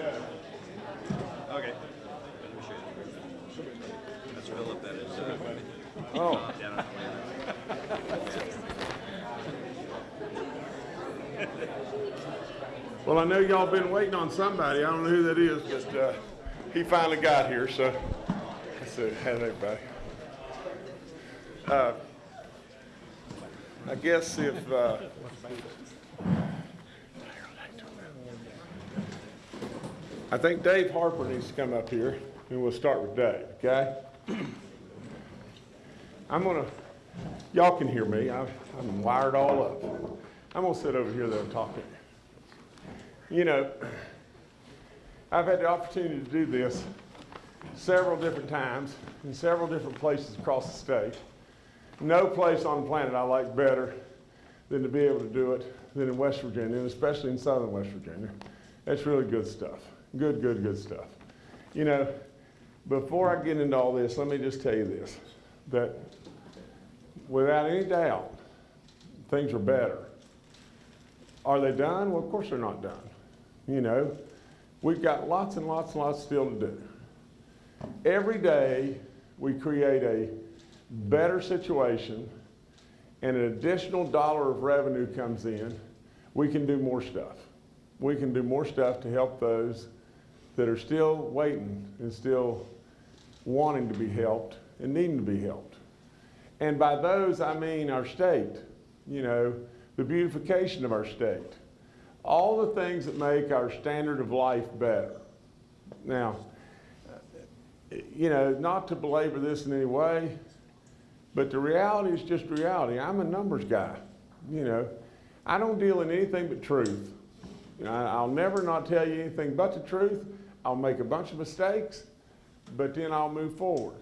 Okay. Let me show you. That's Philip, that is, uh, Oh, down in Atlanta. well, I know y'all been waiting on somebody. I don't know who that is, but uh, he finally got here, so I said, hey, everybody. Uh, I guess if, uh, I think Dave Harper needs to come up here, and we'll start with Dave, okay? I'm gonna, y'all can hear me, I- I'm wired all up. I'm gonna sit over here though and talk to you. You know, I've had the opportunity to do this several different times in several different places across the state. No place on the planet I like better than to be able to do it than in West Virginia, and especially in southern West Virginia. That's really good stuff. Good, good, good stuff. You know, before I get into all this, let me just tell you this, that without any doubt, things are better. Are they done? Well, of course they're not done. You know, we've got lots and lots and lots still to do. Every day, we create a better situation and an additional dollar of revenue comes in, we can do more stuff. We can do more stuff to help those that are still waiting and still wanting to be helped and needing to be helped. And by those, I mean our state, you know, the beautification of our state, all the things that make our standard of life better. Now, you know, not to belabor this in any way, but the reality is just reality. I'm a numbers guy, you know. I don't deal in anything but truth. You know, I'll never not tell you anything but the truth. I'll make a bunch of mistakes, but then I'll move forward.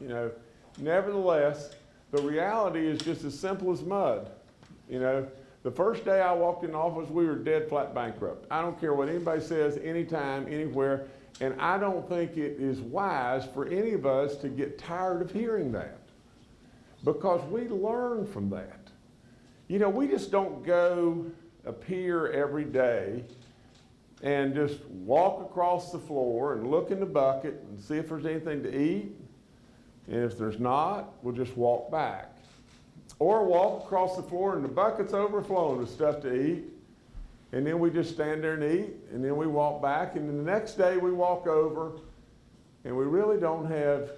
You know, nevertheless, the reality is just as simple as mud. You know, the first day I walked in office, we were dead flat bankrupt. I don't care what anybody says, anytime, anywhere, and I don't think it is wise for any of us to get tired of hearing that because we learn from that. You know, we just don't go appear every day and just walk across the floor and look in the bucket and see if there's anything to eat. And if there's not, we'll just walk back. Or walk across the floor and the bucket's overflowing with stuff to eat. And then we just stand there and eat. And then we walk back. And then the next day we walk over and we really don't have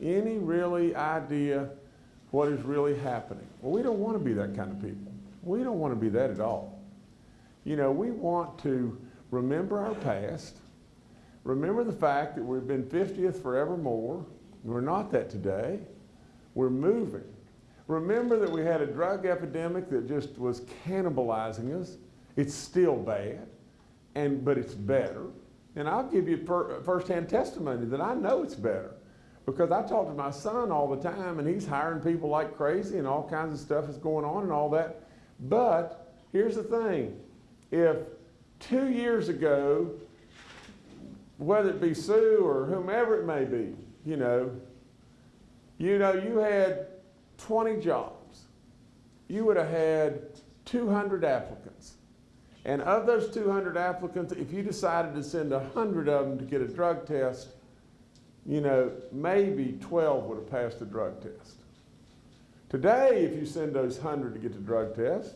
any really idea what is really happening. Well, we don't want to be that kind of people. We don't want to be that at all. You know, we want to remember our past, remember the fact that we've been 50th forevermore. We're not that today. We're moving. Remember that we had a drug epidemic that just was cannibalizing us. It's still bad, and but it's better. And I'll give you per, firsthand testimony that I know it's better. Because I talk to my son all the time and he's hiring people like crazy and all kinds of stuff is going on and all that. But here's the thing. If two years ago, whether it be Sue or whomever it may be, you know, you know, you had 20 jobs. You would have had 200 applicants. And of those 200 applicants, if you decided to send 100 of them to get a drug test, you know, maybe 12 would have passed the drug test. Today, if you send those 100 to get the drug test,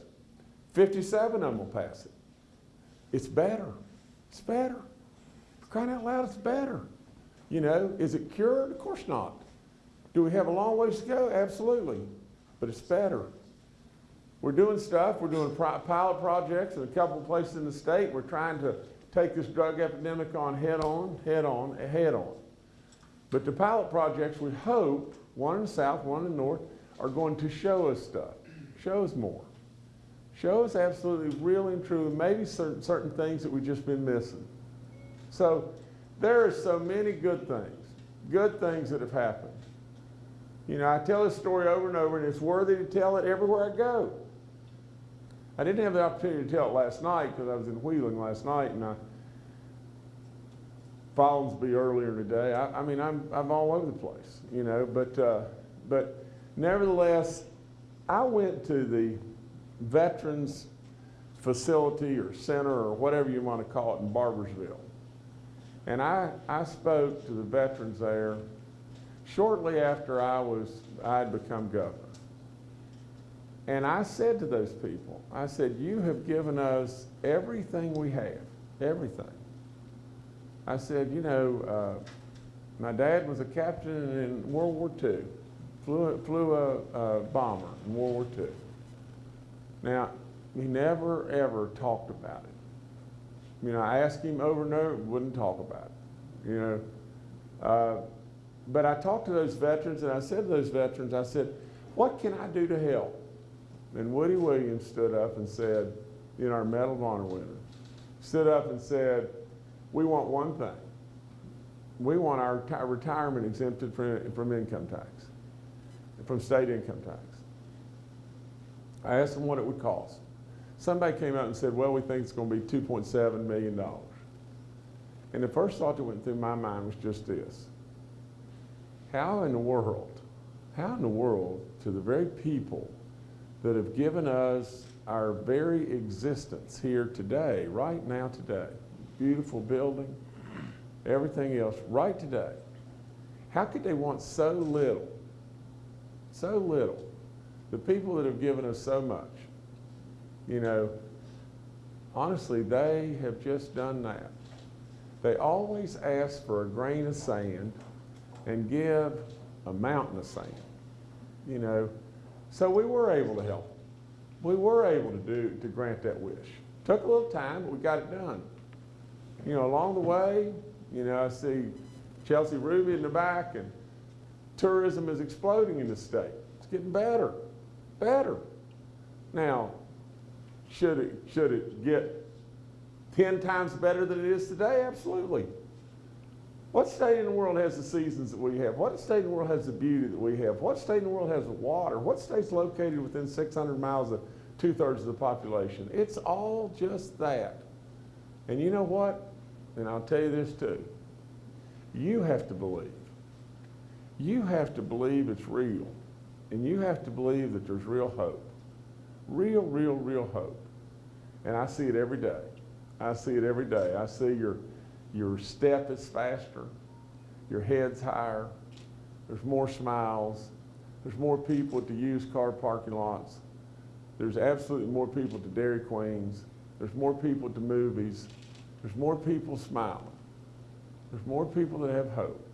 57 of them will pass it. It's better. It's better. For crying out loud, it's better. You know, is it cured? Of course not. Do we have a long ways to go? Absolutely. But it's better. We're doing stuff. We're doing pilot projects in a couple of places in the state. We're trying to take this drug epidemic on head on, head on, head on. But the pilot projects, we hope, one in the south, one in the north, are going to show us stuff, show us more. Show us absolutely real and true, and maybe certain, certain things that we've just been missing. So there are so many good things, good things that have happened. You know, I tell this story over and over, and it's worthy to tell it everywhere I go. I didn't have the opportunity to tell it last night because I was in Wheeling last night, and I Follansbee earlier today. I, I mean, I'm I'm all over the place, you know. But uh, but nevertheless, I went to the Veterans Facility or Center or whatever you want to call it in Barboursville, and I I spoke to the veterans there shortly after I was I had become governor. And I said to those people, I said, you have given us everything we have, everything. I said, you know, uh, my dad was a captain in World War II, flew, flew a, a bomber in World War II. Now, he never ever talked about it. You know, I asked him over and over, wouldn't talk about it. You know, uh, but I talked to those veterans and I said to those veterans, I said, what can I do to help? And Woody Williams stood up and said, you know, our Medal of Honor winner, stood up and said, we want one thing. We want our reti- retirement exempted from, from income tax, from state income tax. I asked them what it would cost. Somebody came out and said, well, we think it's going to be $2.7 million. And the first thought that went through my mind was just this. How in the world, how in the world to the very people that have given us our very existence here today, right now today, beautiful building, everything else, right today, how could they want so little, so little, the people that have given us so much, you know, honestly, they have just done that. They always ask for a grain of sand and give a mountain of sand, you know. So we were able to help. We were able to do to grant that wish. Took a little time, but we got it done. You know, along the way, you know, I see Chelsea Ruby in the back, and tourism is exploding in the state. It's getting better, better. Now, should it should it get ten times better than it is today? Absolutely. What state in the world has the seasons that we have? What state in the world has the beauty that we have? What state in the world has the water? What state's located within 600 miles of two-thirds of the population? It's all just that. And you know what? And I'll tell you this too. You have to believe. You have to believe it's real. And you have to believe that there's real hope. Real, real, real hope. And I see it every day. I see it every day. I see your your step is faster, your head's higher, there's more smiles, there's more people at the used car parking lots, there's absolutely more people at the Dairy Queens, there's more people at the movies, there's more people smiling, there's more people that have hope,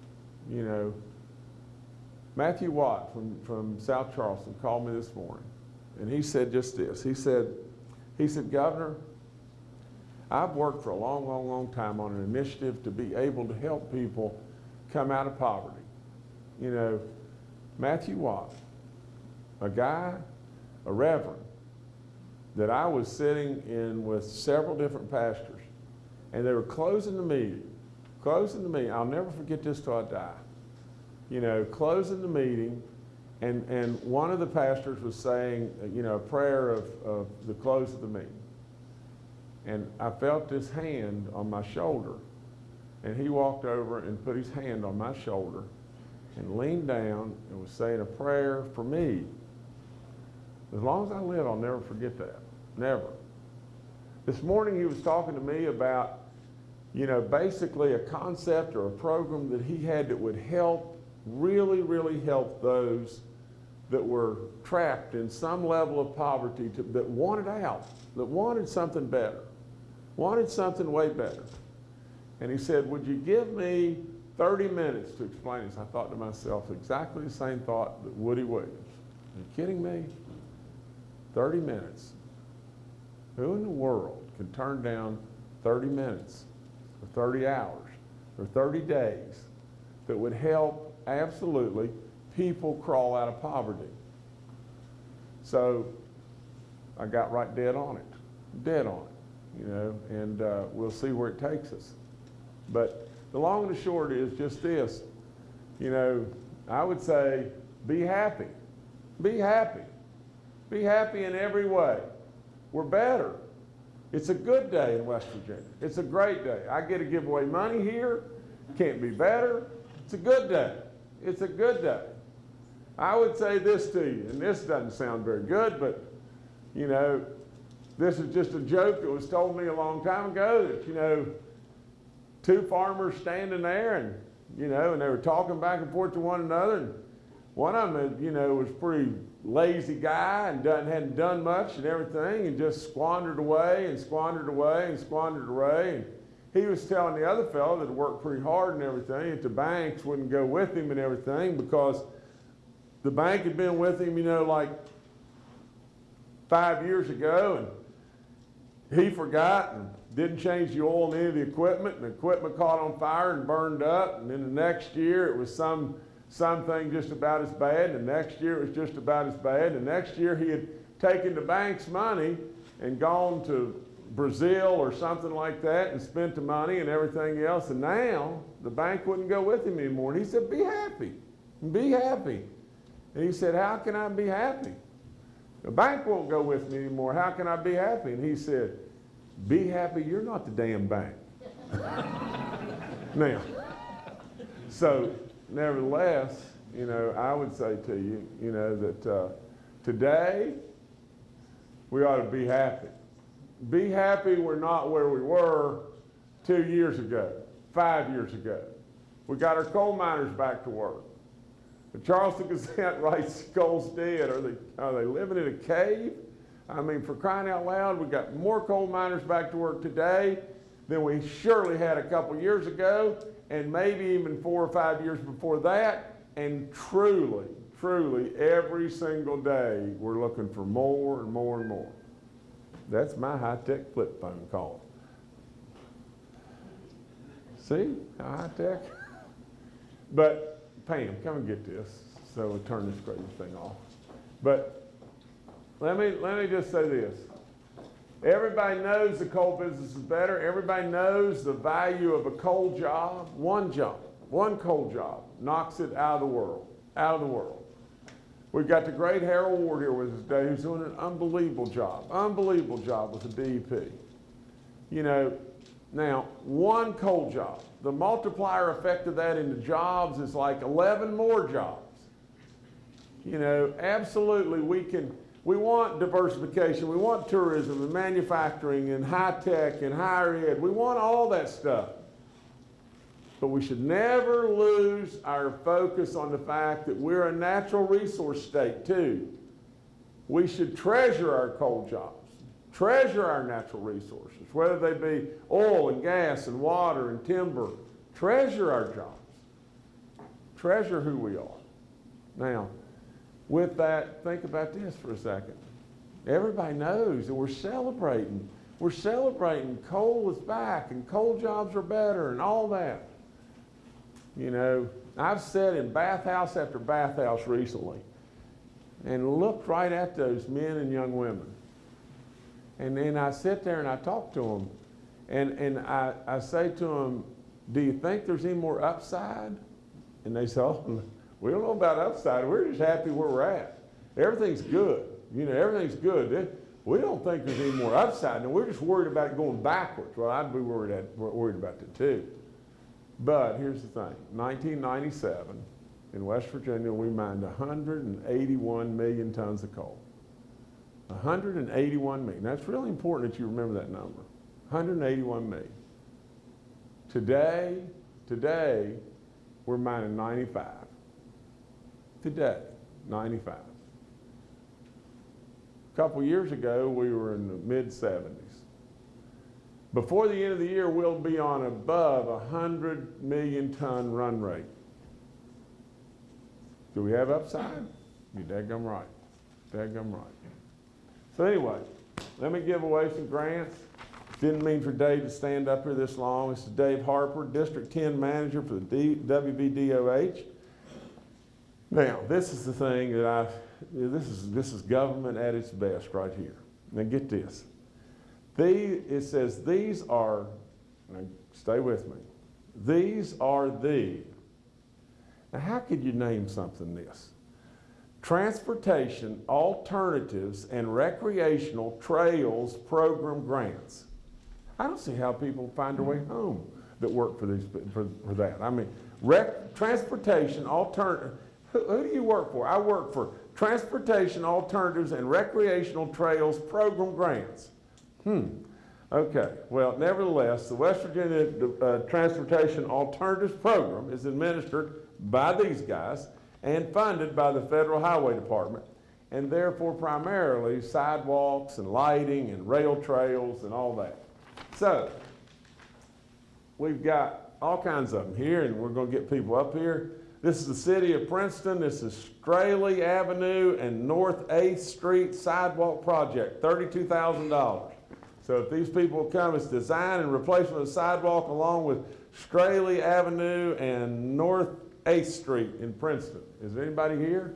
you know. Matthew Watt from, from South Charleston called me this morning, and he said just this. He said, he said, Governor, I've worked for a long, long, long time on an initiative to be able to help people come out of poverty. You know, Matthew Watt, a guy, a reverend, that I was sitting in with several different pastors, and they were closing the meeting, closing the meeting. I'll never forget this till I die. You know, closing the meeting, and, and one of the pastors was saying, uh, you know, a prayer of, of the close of the meeting. And I felt his hand on my shoulder. And he walked over and put his hand on my shoulder and leaned down and was saying a prayer for me. As long as I live, I'll never forget that. Never. This morning he was talking to me about, you know, basically a concept or a program that he had that would help, really, really helped those that were trapped in some level of poverty to, that wanted out, that wanted something better wanted something way better. And he said, Would you give me 30 minutes to explain this? I thought to myself exactly the same thought that Woody Williams. Are you kidding me? 30 minutes. Who in the world can turn down 30 minutes or 30 hours or 30 days that would help absolutely people crawl out of poverty? So I got right dead on it, dead on it you know, and uh, we'll see where it takes us. But the long and the short is just this. You know, I would say be happy. Be happy. Be happy in every way. We're better. It's a good day in West Virginia. It's a great day. I get to give away money here. Can't be better. It's a good day. It's a good day. I would say this to you, and this doesn't sound very good, but you know, this is just a joke that was told me a long time ago that, you know, two farmers standing there and, you know, and they were talking back and forth to one another. And one of them, you know, was pretty lazy guy and done, hadn't done much and everything and just squandered away and squandered away and squandered away. And he was telling the other fellow that worked pretty hard and everything that the banks wouldn't go with him and everything because the bank had been with him, you know, like five years ago and he forgot and didn't change the oil in any of the equipment and the equipment caught on fire and burned up and then the next year it was some something just about as bad and the next year it was just about as bad and the next year he had taken the bank's money and gone to Brazil or something like that and spent the money and everything else and now the bank wouldn't go with him anymore and he said be happy be happy and he said how can I be happy the bank won't go with me anymore. How can I be happy? And he said, Be happy, you're not the damn bank. now, so nevertheless, you know, I would say to you, you know, that uh, today we ought to be happy. Be happy we're not where we were two years ago, five years ago. We got our coal miners back to work. The Charleston Gazette writes coal's dead. Are they, are they living in a cave? I mean, for crying out loud, we got more coal miners back to work today than we surely had a couple years ago, and maybe even four or five years before that. And truly, truly, every single day, we're looking for more and more and more. That's my high-tech flip phone call. See, high-tech? But Pam, come and get this, so we'll turn this crazy thing off. But let me, let me just say this. Everybody knows the coal business is better. Everybody knows the value of a coal job. One job, one coal job knocks it out of the world, out of the world. We've got the great Harold Ward here with us today who's doing an unbelievable job, unbelievable job with the DEP. You know, now, one coal job, the multiplier effect of that into jobs is like 11 more jobs. You know, absolutely, we can, we want diversification, we want tourism and manufacturing and high tech and higher ed, we want all that stuff. But we should never lose our focus on the fact that we're a natural resource state too. We should treasure our coal jobs treasure our natural resources, whether they be oil and gas and water and timber. Treasure our jobs. Treasure who we are. Now, with that, think about this for a second. Everybody knows that we're celebrating. We're celebrating coal is back and coal jobs are better and all that. You know, I've sat in bathhouse after bathhouse recently and looked right at those men and young women and then I sit there and I talk to them. And, and I, I say to them, do you think there's any more upside? And they say, oh, we don't know about upside. We're just happy where we're at. Everything's good. You know, everything's good. We don't think there's any more upside. And we're just worried about it going backwards. Well, I'd be worried, at, worried about that too. But here's the thing. 1997, in West Virginia, we mined 181 million tons of coal. 181 million. That's really important that you remember that number. 181 million. Today, today, we're mining 95. Today, 95. A couple years ago, we were in the mid 70s. Before the end of the year, we'll be on above a 100 million ton run rate. Do we have upside? You're daggum right. Daggum right. So anyway, let me give away some grants. Didn't mean for Dave to stand up here this long. This is Dave Harper, District 10 Manager for the WVDOH. Now, this is the thing that I, this is, this is government at its best right here. Now get this. It says these are, now stay with me, these are the. Now how could you name something this? Transportation Alternatives and Recreational Trails Program Grants. I don't see how people find their way mm-hmm. home that work for these, for, for that. I mean, rec, transportation alternative, who, who do you work for? I work for Transportation Alternatives and Recreational Trails Program Grants. Hmm, okay. Well, nevertheless, the West Virginia uh, Transportation Alternatives Program is administered by these guys and funded by the Federal Highway Department, and therefore primarily sidewalks and lighting and rail trails and all that. So, we've got all kinds of them here, and we're going to get people up here. This is the city of Princeton. This is Straley Avenue and North 8th Street sidewalk project, $32,000. So if these people come, it's design and replacement of sidewalk along with Straley Avenue and North 8th Street in Princeton. Is there anybody here?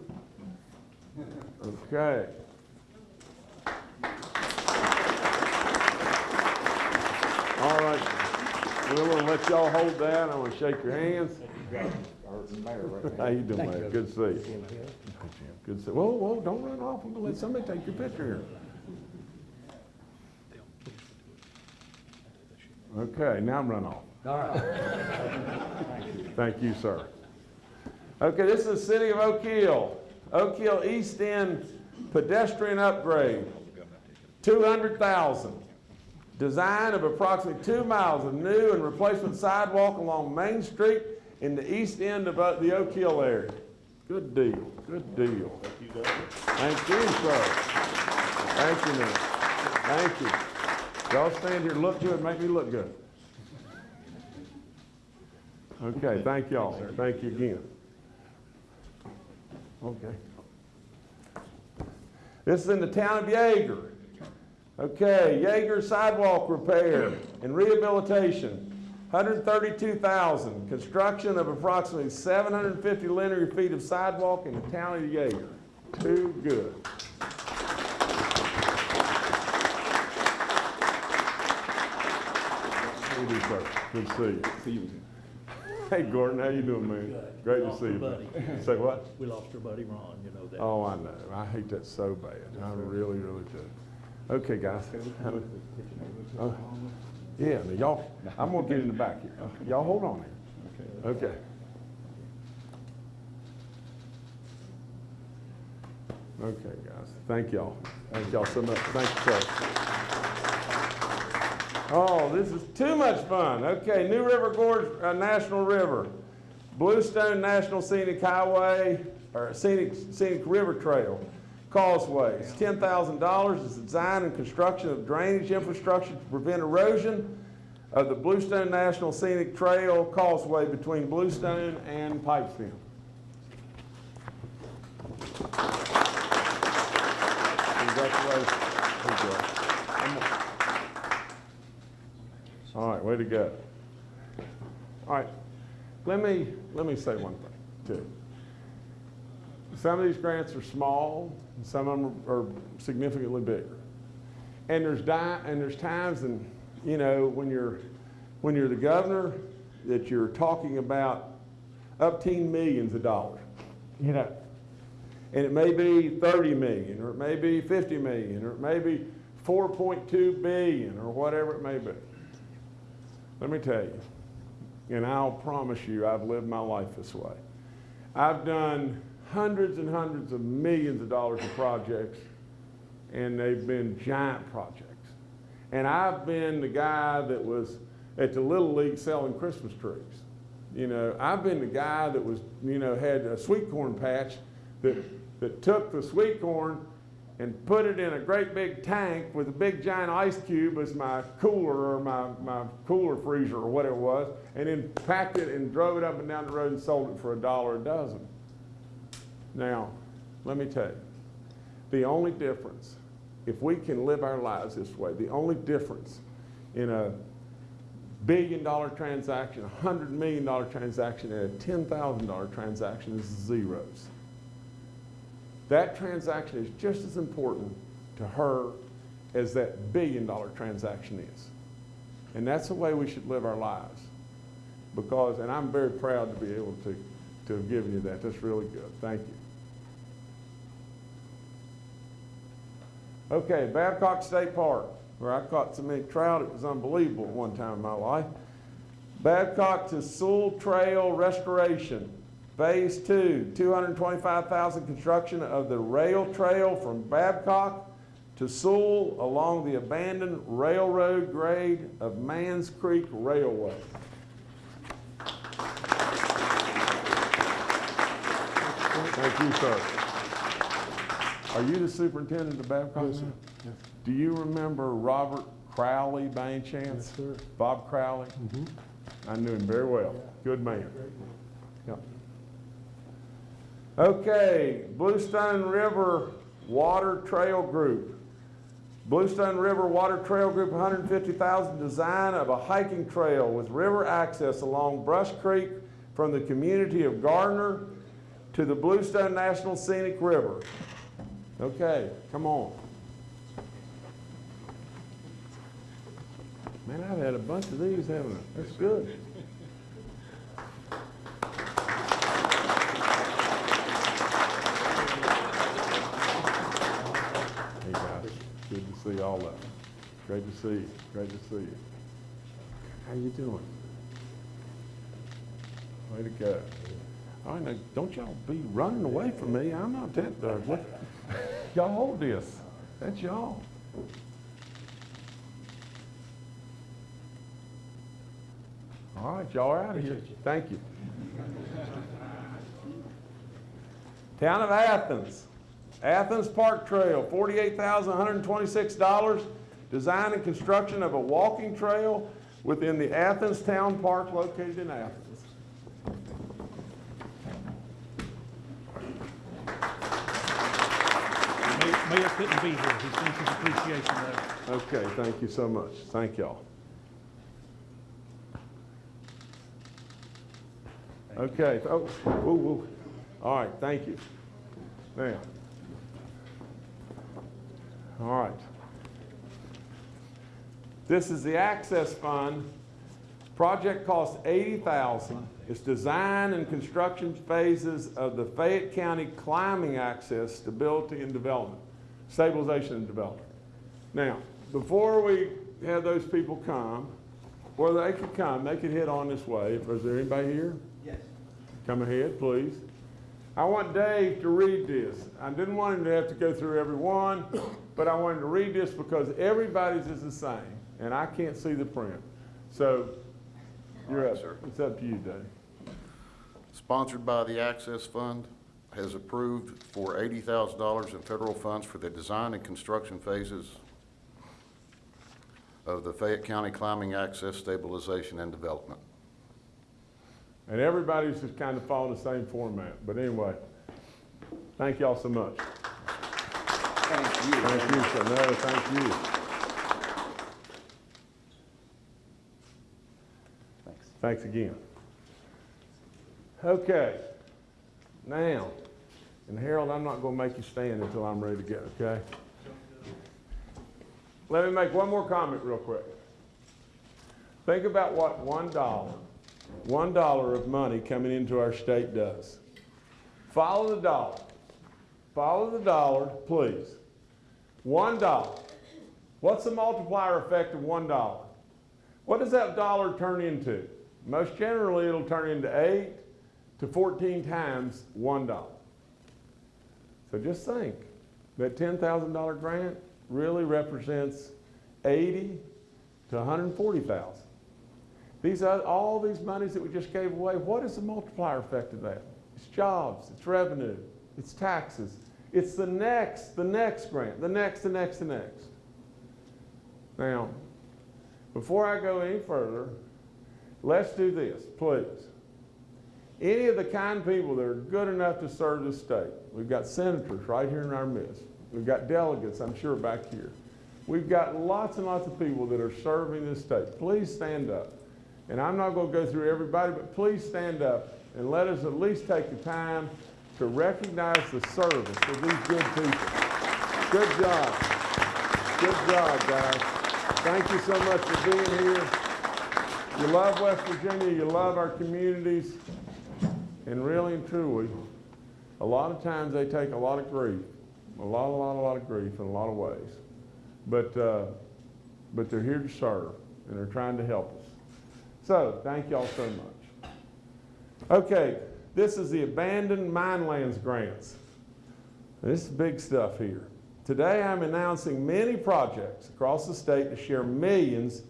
Okay. All right. We're gonna let y'all hold that. I'm gonna shake your hands. How you doing, man? Good to see you. Good to see, you. whoa, whoa, don't run off. I'm gonna let somebody take your picture here. Okay, now I'm run off. All right. Thank you, Thank you, sir. Okay, this is the city of Oak Hill. Oak Hill East End pedestrian upgrade, two hundred thousand. Design of approximately two miles of new and replacement sidewalk along Main Street in the east end of uh, the Oak Hill area. Good deal, good deal. Thank you, Doug. Thank you, sir. Thank you, man. Thank you. Y'all stand here, look good, and make me look good. Okay, thank y'all. Thank you again. Okay. This is in the town of Yeager. Okay, Yeager sidewalk repair and rehabilitation, 132,000. Construction of approximately 750 linear feet of sidewalk in the town of Yeager. Too good. You doing, sir? Good to see you. See you. Hey, Gordon, how you doing, man? Good. Great to Lost see our you. buddy. Say what? We lost our buddy Ron, you know that. Oh, I know. I hate that so bad. I really, really do. Okay, guys. Oh, Yeah, now y'all, I'm gonna get in the back here. Uh, y'all hold on here. Okay. Okay, guys. Thank y'all. Thank y'all so much. Thank you, sir. Oh, this is too much fun. Okay, New River Gorge uh, National River, Bluestone National Scenic Highway, or Scenic, Scenic River Trail, causeways. Ten thousand dollars is the design and construction of drainage infrastructure to prevent erosion of the Bluestone National Scenic Trail causeway between Bluestone and Pipestem. Congratulations. Good job. All right, way to go. All right, let me, let me say one thing, too. Some of these grants are small, and some of them are significantly bigger. And there's di, and there's times and, you know, when you're, when you're the governor, that you're talking about upteen millions of dollars, you know. And it may be 30 million, or it may be 50 million, or it may be 4.2 billion, or whatever it may be. Let me tell you, and I'll promise you I've lived my life this way. I've done hundreds and hundreds of millions of dollars of projects, and they've been giant projects. And I've been the guy that was at the Little League selling Christmas trees. You know, I've been the guy that was, you know, had a sweet corn patch that, that took the sweet corn and put it in a great big tank with a big giant ice cube as my cooler or my, my cooler freezer or whatever it was, and then packed it and drove it up and down the road and sold it for a dollar a dozen. Now, let me tell you, the only difference, if we can live our lives this way, the only difference in a billion dollar transaction, a hundred million dollar transaction, and a ten thousand dollar transaction is zeros. That transaction is just as important to her as that billion dollar transaction is. And that's the way we should live our lives. Because, and I'm very proud to be able to, to have given you that. That's really good. Thank you. Okay, Babcock State Park, where I caught so many trout, it was unbelievable at one time in my life. Babcock to Sewell Trail Restoration. Phase Two, two hundred and twenty-five thousand construction of the rail trail from Babcock to Sewell along the abandoned railroad grade of Manns Creek Railway. Thank you, sir. Are you the superintendent of Babcock? Yes, sir. Do you remember Robert Crowley by any chance? Yes, sir. Bob Crowley? Mm -hmm. I knew him very well. Good man. Yep. Okay, Bluestone River Water Trail Group. Bluestone River Water Trail Group, 150,000, design of a hiking trail with river access along Brush Creek from the community of Gardner to the Bluestone National Scenic River. Okay, come on. Man, I've had a bunch of these, haven't I? That's good. All of you. Great to see you. Great to see you. How you doing? Way to go. All right, now, don't y'all be running away from me. I'm not that, uh. Y'all hold this. That's y'all. All right, y'all are out of here. Thank you. Town of Athens. Athens Park Trail, forty-eight thousand, one hundred and twenty-six dollars. Design and construction of a walking trail within the Athens Town Park located in Athens. Mayor, Mayor couldn't be here. He sends his appreciation. Okay, thank you so much. Thank y'all. Okay, oh, woo, woo. All right, thank you. Now. All right. This is the Access Fund. Project costs eighty thousand. It's design and construction phases of the Fayette County Climbing Access Stability and Development, Stabilization and Development. Now, before we have those people come, or they could come, they could head on this way. Is there anybody here? Yes. Come ahead, please. I want Dave to read this. I didn't want him to have to go through every one, but I wanted to read this because everybody's is the same, and I can't see the print. So, you're right, up. sir. It's up to you, Dave. Sponsored by the Access Fund, has approved for eighty thousand dollars in federal funds for the design and construction phases of the Fayette County Climbing Access Stabilization and Development. And everybody's just kind of following the same format, but anyway, thank y'all so much. Thank you. Thank you, sir. No, thank you. Thanks. Thanks again. Okay, now, and Harold, I'm not gonna make you stand until I'm ready to go, okay? Let me make one more comment real quick. Think about what one dollar, one dollar of money coming into our state does. Follow the dollar. Follow the dollar, please. One dollar. What's the multiplier effect of one dollar? What does that dollar turn into? Most generally, it'll turn into eight to 14 times one dollar. So just think that $10,000 grant really represents 80 to 140,000. These are all these monies that we just gave away. What is the multiplier effect of that? It's jobs, it's revenue, it's taxes. It's the next, the next grant, the next, the next, the next. Now, before I go any further, let's do this, please. Any of the kind people that are good enough to serve the state, we've got senators right here in our midst. We've got delegates, I'm sure, back here. We've got lots and lots of people that are serving this state. Please stand up. And I'm not going to go through everybody, but please stand up and let us at least take the time to recognize the service of these good people. Good job. Good job, guys. Thank you so much for being here. You love West Virginia, you love our communities, and really and truly, a lot of times they take a lot of grief, a lot, a lot, a lot of grief in a lot of ways. but, uh, but they're here to serve, and they're trying to help us. So, thank y'all so much. Okay, this is the abandoned mine lands grants. This is big stuff here. Today, I'm announcing many projects across the state to share millions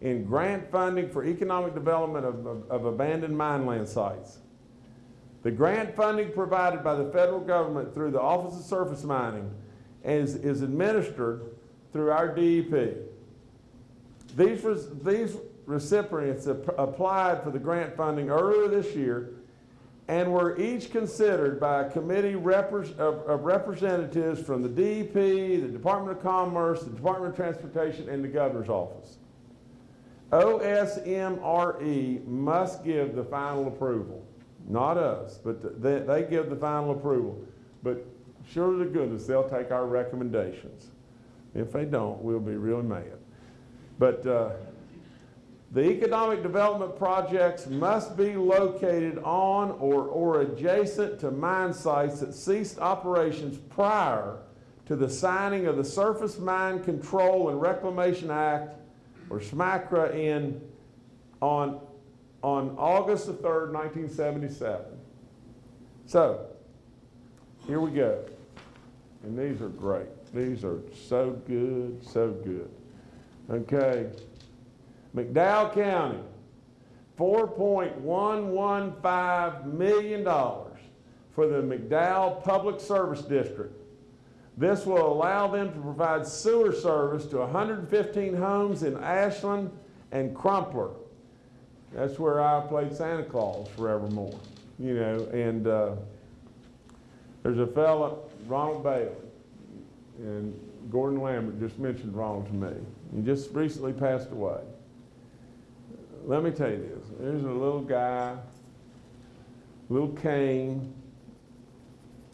in grant funding for economic development of, of, of abandoned mine land sites. The grant funding provided by the federal government through the Office of Surface Mining is, is administered through our DEP. These, these recipients ap- applied for the grant funding earlier this year and were each considered by a committee of, representatives from the DEP, the Department of Commerce, the Department of Transportation, and the Governor's Office. OSMRE must give the final approval, not us, but th- they, they give the final approval. But sure to goodness, they'll take our recommendations. If they don't, we'll be really mad. But uh, the economic development projects must be located on or, or adjacent to mine sites that ceased operations prior to the signing of the Surface Mine Control and Reclamation Act, or SMCRA, in, on, on August the 3rd, 1977. So, here we go. And these are great. These are so good, so good. Okay. McDowell County, $4.115 million for the McDowell Public Service District. This will allow them to provide sewer service to 115 homes in Ashland and Crumpler. That's where I played Santa Claus forevermore, you know, and uh, there's a fella, Ronald Bailey, and Gordon Lambert just mentioned Ronald to me. He just recently passed away. Let me tell you this. There's a little guy, little Kane,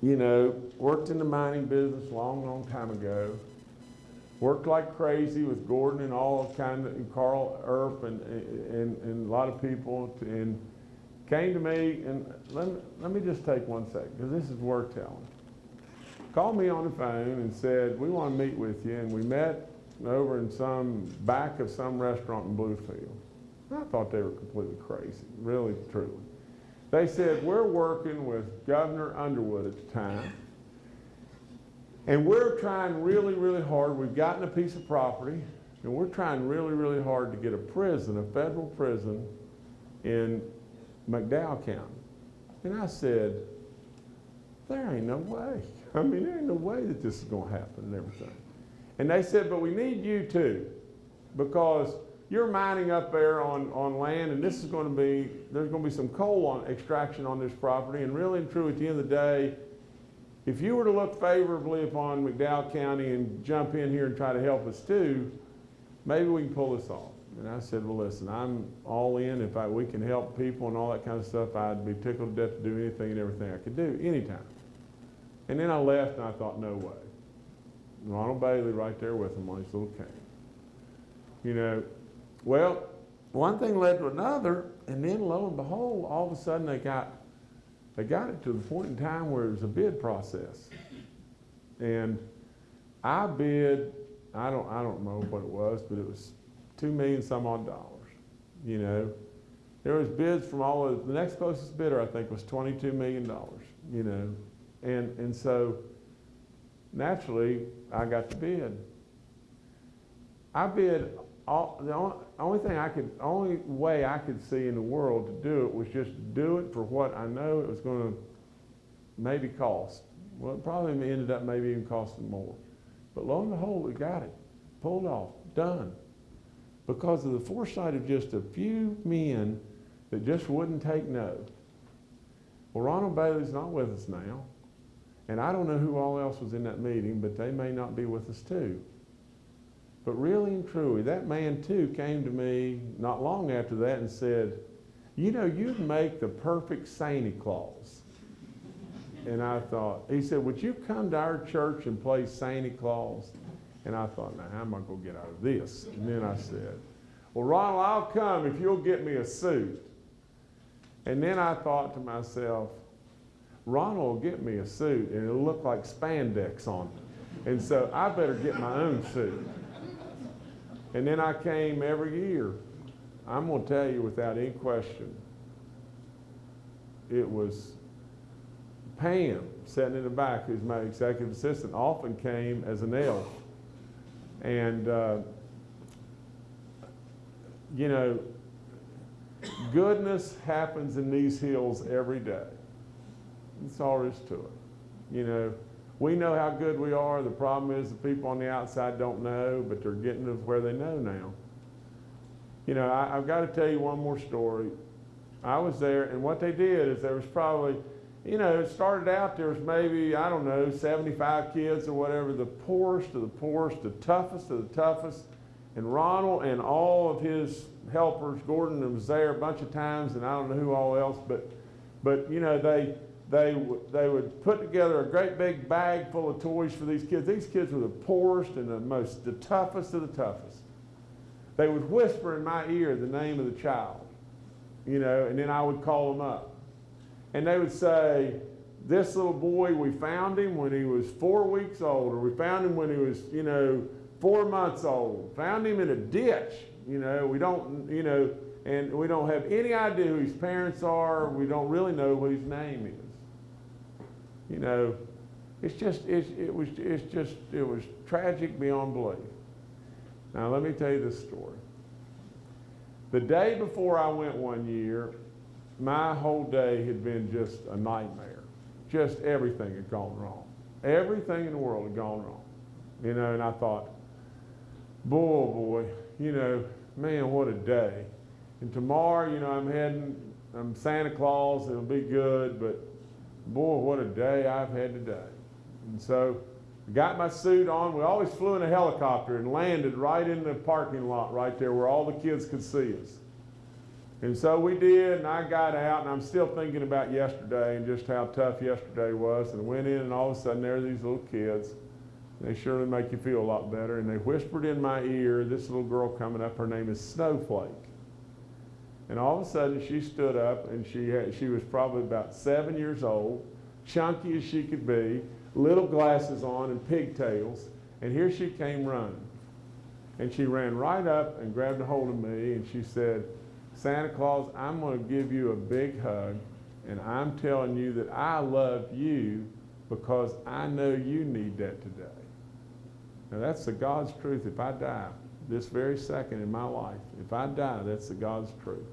you know, worked in the mining business long, long time ago. Worked like crazy with Gordon and all kind of, and Carl Earp and, and, and a lot of people, and came to me, and let me, let me just take one second, because this is worth telling. Called me on the phone and said, we want to meet with you, and we met over in some, back of some restaurant in Bluefield. I thought they were completely crazy, really, truly. They said, we're working with Governor Underwood at the time, and we're trying really, really hard. We've gotten a piece of property, and we're trying really, really hard to get a prison, a federal prison in McDowell County. And I said, there ain't no way. I mean, there ain't no way that this is going to happen and everything. And they said, but we need you too, because you're mining up there on, on land, and this is going to be, there's going to be some coal on, extraction on this property, and really and true, at the end of the day, if you were to look favorably upon McDowell County and jump in here and try to help us too, maybe we can pull this off. And I said, well, listen, I'm all in. If I, we can help people and all that kind of stuff, I'd be tickled to death to do anything and everything I could do, anytime. And then I left and I thought, no way. Ronald Bailey right there with him on his little cane. You know, well, one thing led to another, and then lo and behold, all of a sudden they got they got it to the point in time where it was a bid process. And I bid, I don't I don't know what it was, but it was two million some odd dollars. You know. There was bids from all of the next closest bidder I think was twenty two million dollars, you know. And and so naturally I got the bid. I bid all, the only, only thing I could, only way I could see in the world to do it was just do it for what I know it was gonna maybe cost. Well, it probably ended up maybe even costing more. But lo and behold, we got it, pulled off, done. Because of the foresight of just a few men that just wouldn't take no. Well, Ronald Bailey's not with us now. And I don't know who all else was in that meeting, but they may not be with us too. But really and truly, that man too came to me not long after that and said, You know, you'd make the perfect Santa Claus. And I thought, he said, Would you come to our church and play Santa Claus? And I thought, Now, how am I going to get out of this? And then I said, Well, Ronald, I'll come if you'll get me a suit. And then I thought to myself, Ronald will get me a suit and it'll look like spandex on it. And so I better get my own suit. And then I came every year. I'm gonna tell you without any question, it was Pam sitting in the back, who's my executive assistant, often came as an elf. And, uh, you know, goodness happens in these hills every day. That's all there is to it. You know, we know how good we are. The problem is the people on the outside don't know, but they're getting to where they know now. You know, I, I've got to tell you one more story. I was there, and what they did is there was probably, you know, it started out there was maybe, I don't know, 75 kids or whatever, the poorest of the poorest, the toughest of the toughest. And Ronald and all of his helpers, Gordon was there a bunch of times, and I don't know who all else, but, but you know, they, they, they would put together a great big bag full of toys for these kids. These kids were the poorest and the most, the toughest of the toughest. They would whisper in my ear the name of the child, you know, and then I would call them up. And they would say, this little boy, we found him when he was four weeks old, or we found him when he was, you know, four months old. Found him in a ditch, you know, we don't, you know, and we don't have any idea who his parents are. We don't really know what his name is. You know, it's just, it's, it was, it's just, it was tragic beyond belief. Now, let me tell you this story. The day before I went one year, my whole day had been just a nightmare. Just everything had gone wrong. Everything in the world had gone wrong. You know, and I thought, boy, oh boy, you know, man, what a day. And tomorrow, you know, I'm heading, I'm Santa Claus, it'll be good, but boy, what a day I've had today. And so, got my suit on. We always flew in a helicopter and landed right in the parking lot right there where all the kids could see us. And so we did, and I got out, and I'm still thinking about yesterday and just how tough yesterday was. And went in, and all of a sudden, there are these little kids. They surely make you feel a lot better. And they whispered in my ear, this little girl coming up, her name is Snowflake. And all of a sudden, she stood up, and she, had, she was probably about seven years old, chunky as she could be, little glasses on and pigtails. And here she came running. And she ran right up and grabbed a hold of me, and she said, Santa Claus, I'm going to give you a big hug, and I'm telling you that I love you because I know you need that today. Now, that's the God's truth. If I die this very second in my life, if I die, that's the God's truth.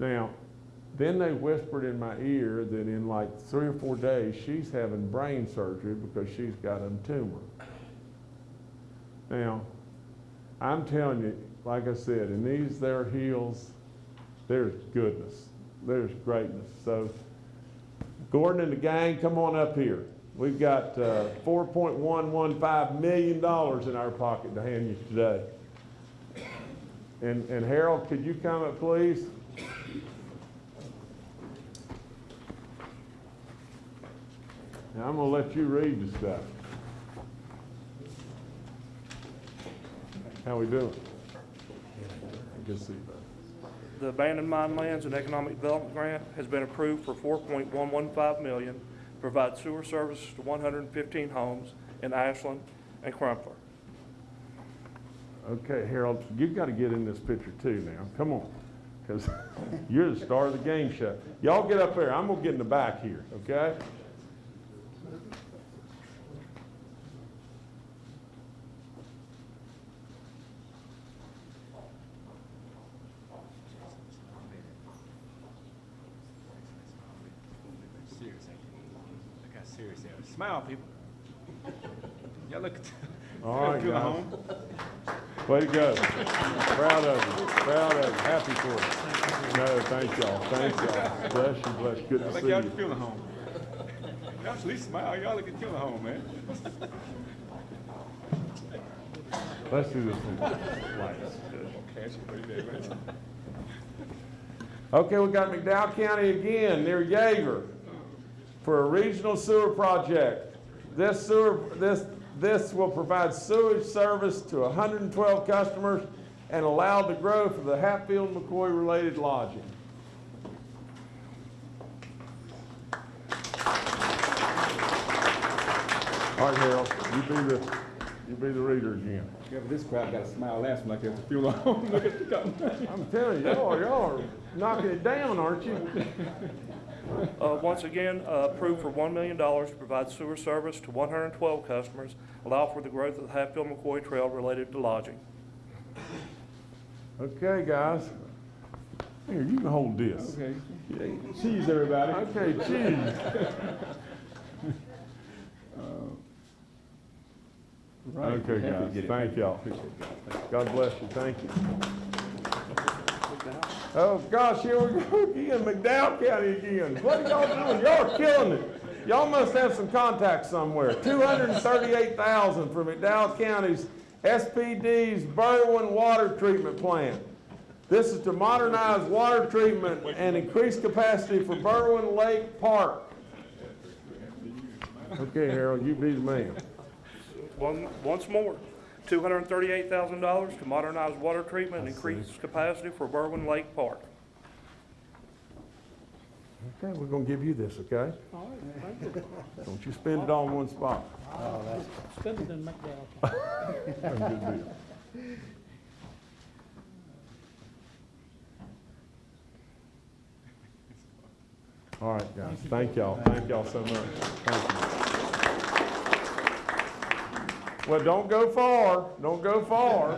Now, then they whispered in my ear that in like three or four days, she's having brain surgery because she's got a tumor. Now, I'm telling you, like I said, in these there hills, there's goodness. There's greatness. So, Gordon and the gang, come on up here. We've got uh, $4.115 million in our pocket to hand you today. And, and Harold, could you come up, please? Now, I'm going to let you read the stuff. How we doing? Good to see bud. The abandoned mine lands and economic development grant has been approved for four point one one five million, to provide sewer service to one hundred and fifteen homes in Ashland and Crumpler. Okay, Harold, you've got to get in this picture too now. Come on, because you're the star of the game show. Y'all get up there. I'm going to get in the back here, okay? Serious, ain't you? Look how serious they are. Smile, people. Y'all look, All y'all right, guys. home. Way to go. Proud of you. Proud of you. Happy for you. No, thank y'all. Thank y'all. Bless you, bless you. Good to see y'all you. feeling home. Y'all at least smile. Y'all look at feeling home, man. Let's do this one. Okay, that's pretty. Okay, we got McDowell County again, near Yeager, for a regional sewer project. This sewer, this, this will provide sewage service to 112 customers and allow the growth of the Hatfield McCoy-related lodging. All right, Harold, you be the, You be the reader again. Yeah, but this crowd got a smile last one like at the funeral home. Look at the company. I'm telling you, y'all, y'all are knocking it down, aren't you? Uh, Once again, uh, approved for $1 million to provide sewer service to 112 customers, allow for the growth of the Hatfield McCoy Trail related to lodging. Okay, guys. Here, you can hold this. Okay. Cheese, everybody. Okay, cheese. Right. Okay, guys, thank y'all. Appreciate it, guys. Thank you. God bless you, thank you. Oh, gosh, here we go again, McDowell County again. What are y'all doing? Y'all are killing it. Y'all must have some contacts somewhere. Two hundred and thirty-eight thousand for McDowell County's PSD's Berwind Water Treatment Plant. This is to modernize water treatment and increase capacity for Berwind Lake Park. Okay, Harold, you be the man. One, once more, $238,000 to modernize water treatment and increase capacity for Berwind Lake Park. Okay, we're gonna give you this, okay? All right. Don't you spend it all in one spot. Spend it in McDowell. That's a good deal. All right, guys, thank y'all, thank y'all so much, thank you. Well, don't go far, don't go far.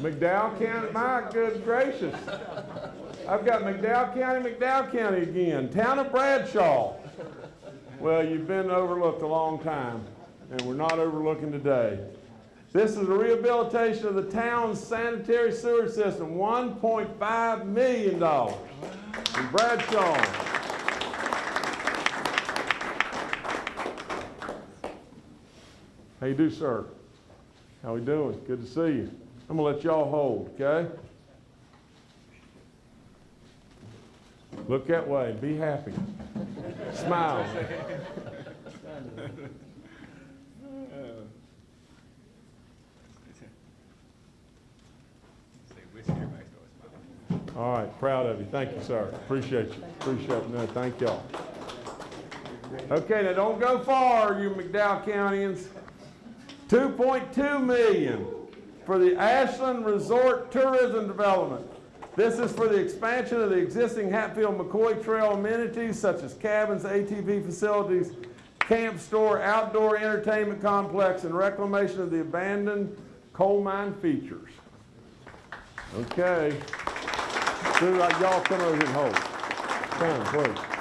McDowell County, my good gracious. I've got McDowell County, McDowell County again, town of Bradshaw. Well, you've been overlooked a long time, and we're not overlooking today. This is a rehabilitation of the town's sanitary sewer system, $1.5 million in Bradshaw. How you do, sir? How we doing? Good to see you. I'm gonna let y'all hold, okay? Look that way, be happy. Smile. All right, proud of you. Thank you, sir. Appreciate you. Appreciate it. No, thank y'all. Okay, now don't go far, you McDowell Countyans. 2.2 million for the Ashland Resort Tourism Development. This is for the expansion of the existing Hatfield McCoy Trail amenities such as cabins, ATV facilities, camp store, outdoor entertainment complex, and reclamation of the abandoned coal mine features. Okay. Uh, y'all come over and hold. Come, on, please.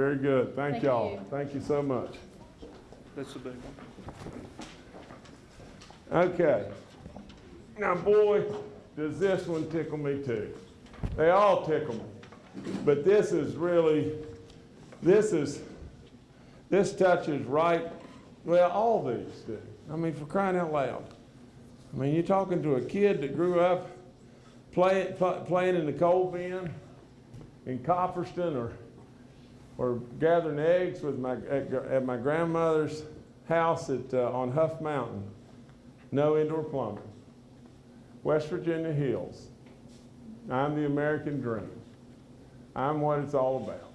Very good. Thank Thank y'all. you. Thank you so much. That's the big one. Okay. Now, boy, does this one tickle me too. They all tickle me. But this is really, this is, this touches right, well, all these do. I mean, for crying out loud. I mean, you're talking to a kid that grew up playing, playing in the coal bin in Copperston or, or gathering eggs with my, at, at my grandmother's house at, uh, on Huff Mountain. No indoor plumbing. West Virginia Hills. I'm the American dream. I'm what it's all about.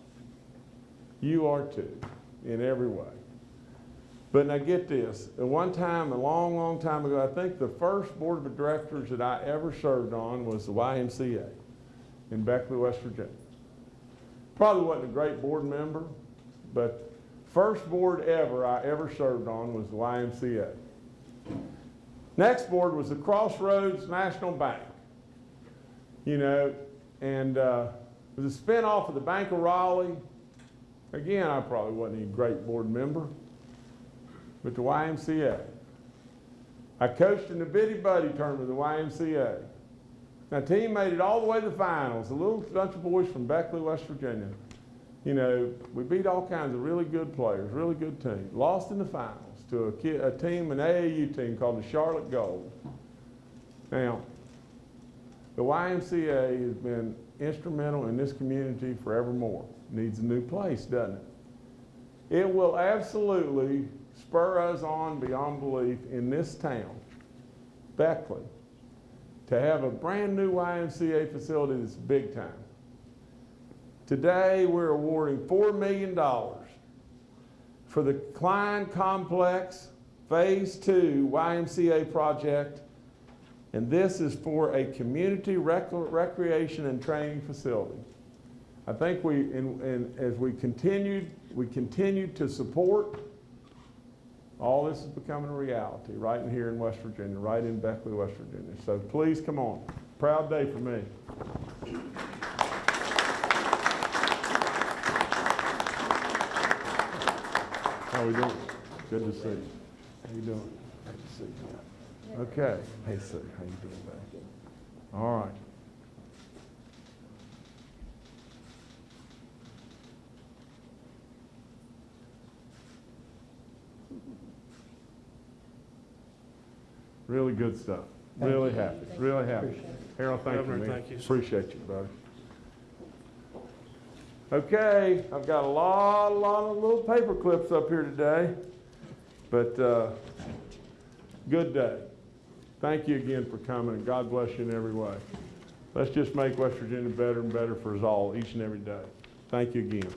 You are too, in every way. But now get this. At one time, a long, long time ago, I think the first board of directors that I ever served on was the YMCA in Beckley, West Virginia. Probably wasn't a great board member, but first board ever I ever served on was the YMCA. Next board was the Crossroads National Bank. You know, and uh, it was a spinoff of the Bank of Raleigh. Again, I probably wasn't a great board member, but the YMCA. I coached in the Biddy Buddy tournament of the YMCA. Now, team made it all the way to the finals. A little bunch of boys from Beckley, West Virginia. You know, we beat all kinds of really good players, really good teams. Lost in the finals to a, kid, a team, an AAU team called the Charlotte Gold. Now, the YMCA has been instrumental in this community forevermore. Needs a new place, doesn't it? It will absolutely spur us on beyond belief in this town, Beckley, to have a brand new YMCA facility that's big time. Today, we're awarding $4 million for the Cline Complex Phase Two YMCA project. And this is for a community rec- recreation and training facility. I think we, and as we continued, we continued to support, all this is becoming a reality right in here in West Virginia, right in Beckley, West Virginia. So please come on. Proud day for me. How are we doing? Good to see you. How you doing? Good to see you. Okay. Hey, Sue, how you doing, buddy? All right. Really good stuff. Really happy, really happy. Harold, thank you, man. thank you. Appreciate you, buddy. Okay, I've got a lot, a lot of little paper clips up here today, but, uh, good day. Thank you again for coming, and God bless you in every way. Let's just make West Virginia better and better for us all, each and every day. Thank you again.